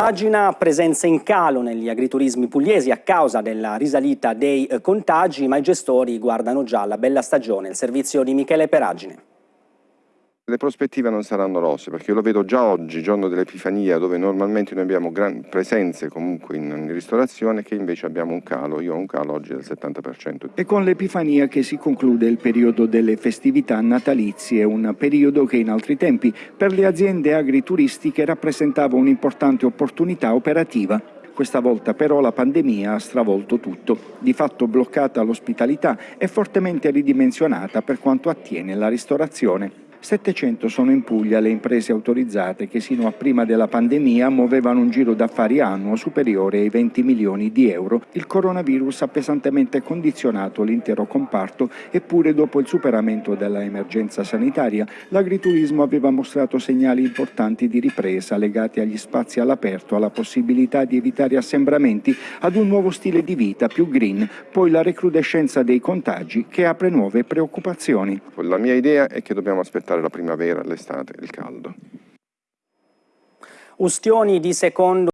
pagina, presenza in calo negli agriturismi pugliesi a causa della risalita dei contagi, ma i gestori guardano già la bella stagione. Il servizio di Michele Peragine. Le prospettive non saranno rose perché io lo vedo già oggi, giorno dell'Epifania, dove normalmente noi abbiamo presenze comunque in, in, ristorazione che invece abbiamo un calo, io ho un calo oggi del 70%. E con l'Epifania che si conclude il periodo delle festività natalizie, un periodo che in altri tempi per le aziende agrituristiche rappresentava un'importante opportunità operativa. Questa volta però la pandemia ha stravolto tutto, di fatto bloccata l'ospitalità e fortemente ridimensionata per quanto attiene la ristorazione. 700 sono in Puglia le imprese autorizzate che sino a prima della pandemia muovevano un giro d'affari annuo superiore ai 20 milioni di euro. Il coronavirus ha pesantemente condizionato l'intero comparto eppure dopo il superamento della emergenza sanitaria l'agriturismo aveva mostrato segnali importanti di ripresa legati agli spazi all'aperto, alla possibilità di evitare assembramenti, ad un nuovo stile di vita più green, poi la recrudescenza dei contagi che apre nuove preoccupazioni. La mia idea è che dobbiamo aspettare aspettare la primavera, l'estate, il caldo. Ustioni di secondo